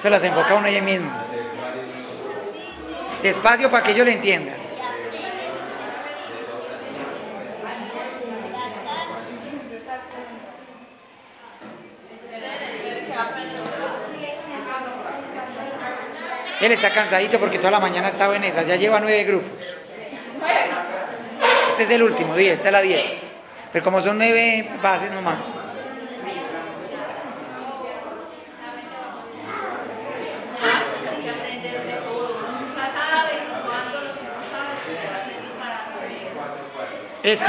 Se las enfoca uno ella mismo. Despacio para que ellos le entiendan. Él está cansadito porque toda la mañana estaba en esas, ya lleva nueve grupos. Este es el último, día, esta es la 10. Pero como son nueve bases nomás. Este